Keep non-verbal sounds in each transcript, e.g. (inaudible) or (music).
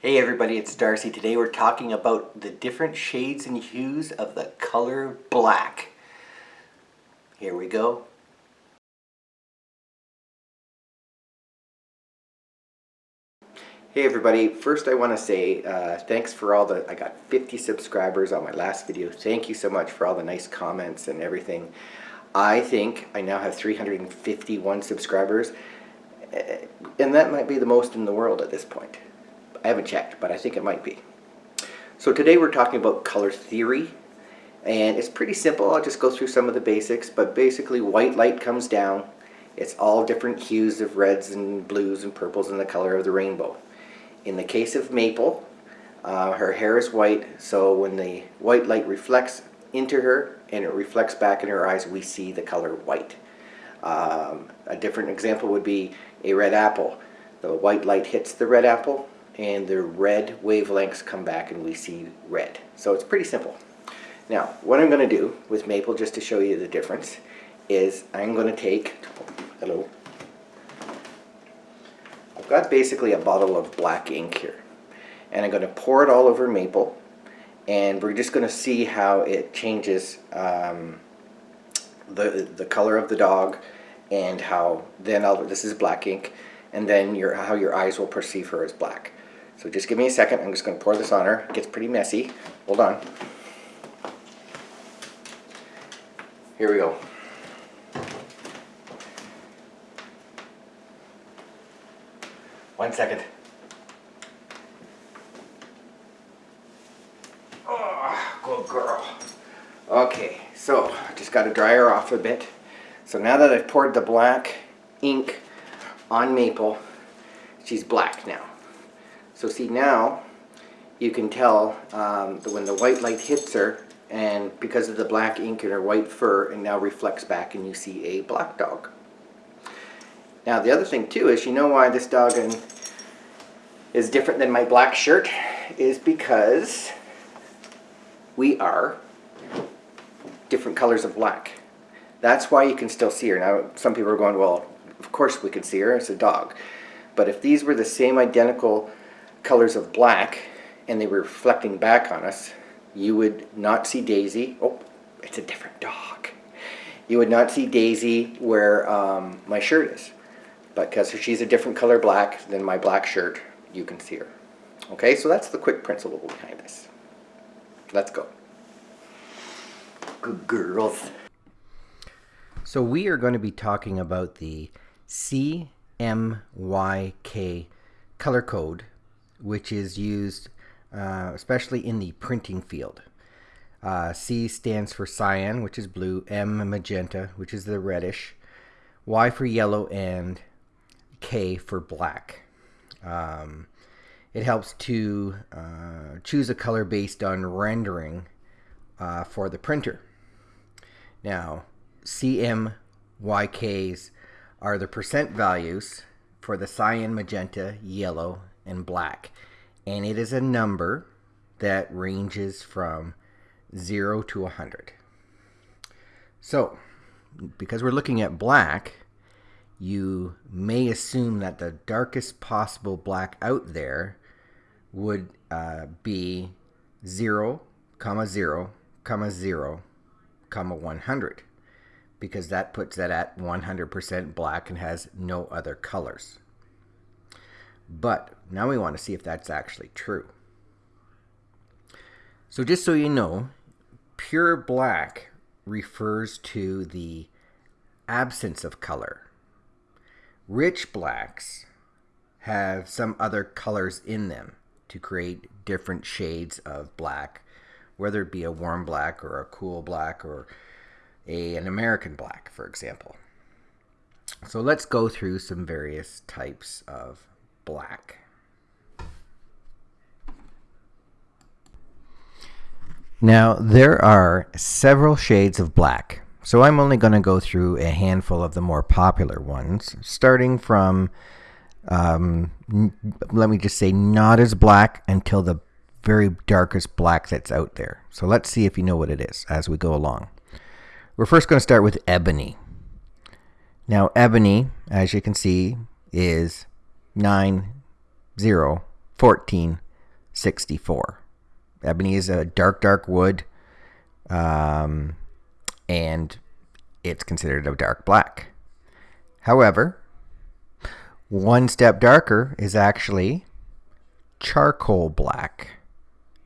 Hey everybody, it's Darcy. Today we're talking about the different shades and hues of the color black. Here we go. Hey everybody, first I want to say uh, thanks for all the, I got 50 subscribers on my last video. Thank you so much for all the nice comments and everything. I think I now have 351 subscribers eh, and that might be the most in the world at this point. I haven't checked, but I think it might be. So today we're talking about color theory and it's pretty simple. I'll just go through some of the basics, but basically white light comes down. It's all different hues of reds and blues and purples and the color of the rainbow. In the case of Maple, uh, her hair is white, so when the white light reflects into her and it reflects back in her eyes, we see the color white. Um, a different example would be a red apple. The white light hits the red apple and the red wavelengths come back and we see red. So it's pretty simple. Now, what I'm going to do with Maple, just to show you the difference, is I'm going to take, hello, I've got basically a bottle of black ink here. And I'm going to pour it all over Maple. And we're just going to see how it changes um, the, the color of the dog and how then I'll, this is black ink and then your, how your eyes will perceive her as black. So just give me a second. I'm just going to pour this on her. It gets pretty messy. Hold on. Here we go. One second. Oh, good girl. Okay, so I just got to dry her off a bit. So now that I've poured the black ink on Maple, she's black now. So see now, you can tell um, that when the white light hits her, and because of the black ink in her white fur, it now reflects back and you see a black dog. Now the other thing too is, you know why this dog is different than my black shirt? Is because we are different colors of black. That's why you can still see her. Now some people are going, well, of course we can see her, it's a dog. But if these were the same identical colors of black and they were reflecting back on us, you would not see Daisy. Oh, it's a different dog. You would not see Daisy where um, my shirt is But because she's a different color black than my black shirt, you can see her. Okay, so that's the quick principle behind this. Let's go. Good girls. So we are going to be talking about the CMYK color code, which is used uh, especially in the printing field. Uh, C stands for cyan, which is blue, M magenta, which is the reddish, Y for yellow, and K for black. Um, it helps to uh, choose a color based on rendering uh, for the printer. Now, CMYKs are the percent values for the cyan, magenta, yellow, and black. And it is a number that ranges from 0 to 100. So, because we're looking at black, you may assume that the darkest possible black out there would uh, be 0, comma 0, comma 0, comma 100 because that puts that at 100% black and has no other colors. But now we want to see if that's actually true. So just so you know, pure black refers to the absence of color. Rich blacks have some other colors in them to create different shades of black, whether it be a warm black or a cool black or a, an American black, for example. So let's go through some various types of black. Now, there are several shades of black, so I'm only going to go through a handful of the more popular ones, starting from, um, let me just say, not as black until the very darkest black that's out there. So let's see if you know what it is as we go along. We're first going to start with ebony. Now, ebony, as you can see, is 9, 0, 14, 64. Ebony is a dark, dark wood, um, and it's considered a dark black. However, one step darker is actually charcoal black.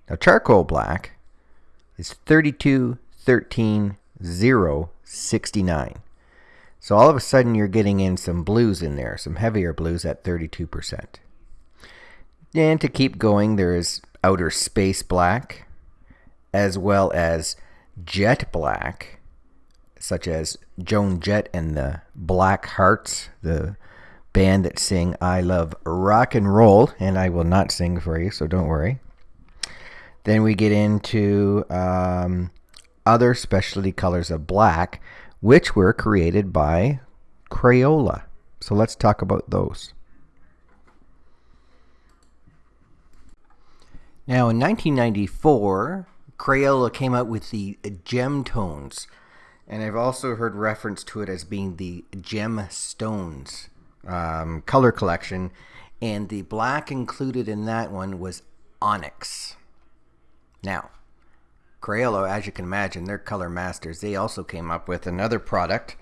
Now, charcoal black is 32, 13, 0, 69. So all of a sudden you're getting in some blues in there, some heavier blues at 32%. And to keep going, there is outer space black, as well as jet black, such as Joan Jett and the Blackhearts, the band that sing I Love Rock and Roll, and I will not sing for you, so don't worry. Then we get into um, other specialty colors of black, which were created by Crayola. So let's talk about those. Now, in 1994, Crayola came out with the gem tones, and I've also heard reference to it as being the gemstones um, color collection, and the black included in that one was onyx. Now, Crayola, as you can imagine, they're color masters. They also came up with another product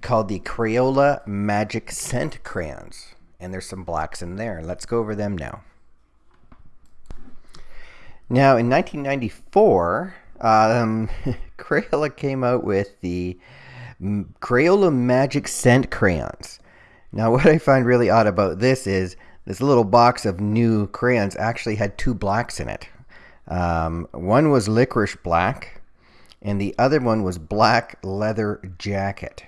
called the Crayola Magic Scent Crayons. And there's some blacks in there. Let's go over them now. Now, in 1994, um, (laughs) Crayola came out with the Crayola Magic Scent Crayons. Now, (laughs) what I find really odd about this is this little box of new crayons actually had two blacks in it. Um, one was licorice black, and the other one was black leather jacket.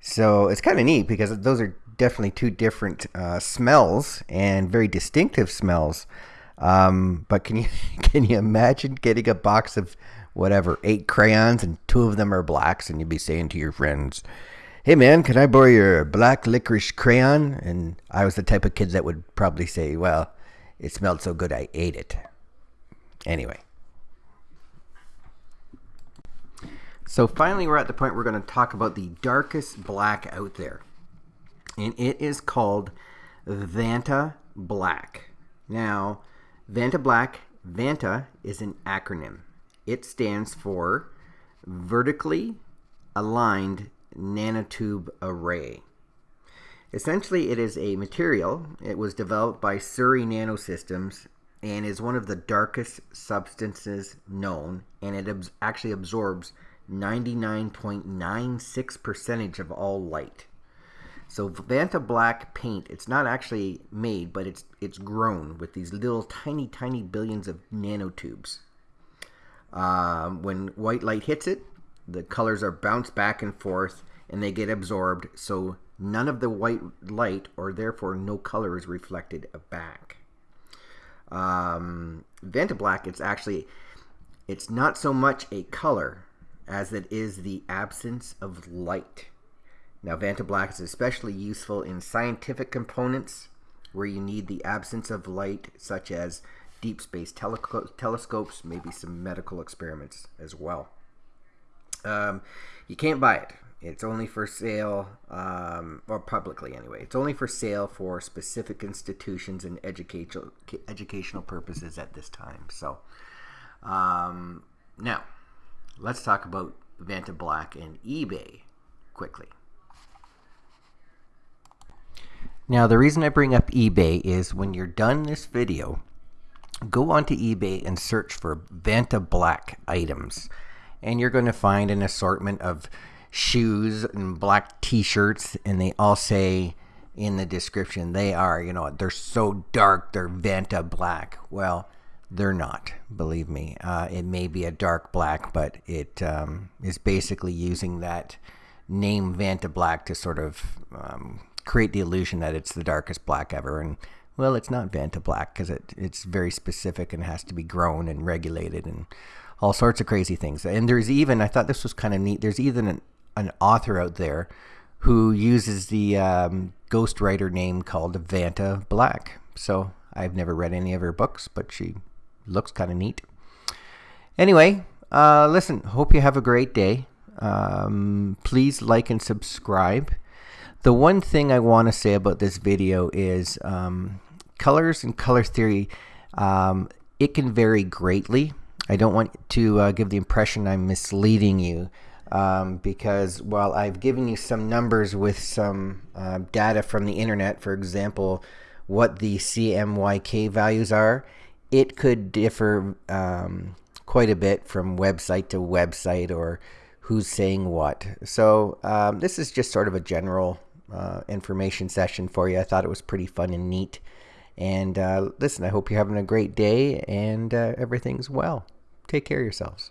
So it's kind of neat because those are definitely two different uh, smells and very distinctive smells. Um, but can you (laughs) can you imagine getting a box of whatever eight crayons and two of them are blacks, and you'd be saying to your friends, "Hey man, can I borrow your black licorice crayon?" And I was the type of kid that would probably say, "Well, it smelled so good I ate it." Anyway. So finally, we're at the point we're going to talk about the darkest black out there. And it is called Vanta Black. Now, Vanta Black, Vanta is an acronym. It stands for Vertically Aligned Nanotube Array. Essentially, it is a material. It was developed by Surrey Nanosystems and is one of the darkest substances known, and it actually absorbs 99.96 percentage of all light. So Vanta Black paint, it's not actually made, but it's it's grown with these little tiny, tiny billions of nanotubes. Um, when white light hits it, the colors are bounced back and forth, and they get absorbed. So none of the white light, or therefore no color, is reflected back um, Vantablack, it's actually it's not so much a color as it is the absence of light. Now, Vantablack is especially useful in scientific components where you need the absence of light, such as deep space tele telescopes, maybe some medical experiments as well. Um, you can't buy it. It's only for sale, um, or publicly anyway. It's only for sale for specific institutions and educational educational purposes at this time. So, um, now let's talk about Vanta Black and eBay quickly. Now, the reason I bring up eBay is when you're done this video, go onto eBay and search for Vanta Black items, and you're going to find an assortment of shoes and black t-shirts and they all say in the description they are you know they're so dark they're vanta black. Well they're not believe me. Uh, it may be a dark black but it um, is basically using that name vanta black to sort of um, create the illusion that it's the darkest black ever. And well it's not vanta black because it, it's very specific and has to be grown and regulated and all sorts of crazy things. And there's even i thought this was kind of neat there's even an an author out there who uses the um, ghostwriter name called Vanta Black. So I've never read any of her books, but she looks kind of neat. Anyway, uh, listen, hope you have a great day. Um, please like and subscribe. The one thing I want to say about this video is um, colors and color theory. Um, it can vary greatly. I don't want to uh, give the impression I'm misleading you um, because while I've given you some numbers with some uh, data from the internet, for example, what the CMYK values are, it could differ um, quite a bit from website to website or who's saying what. So um, this is just sort of a general uh, information session for you. I thought it was pretty fun and neat. And uh, listen, I hope you're having a great day and uh, everything's well. Take care of yourselves.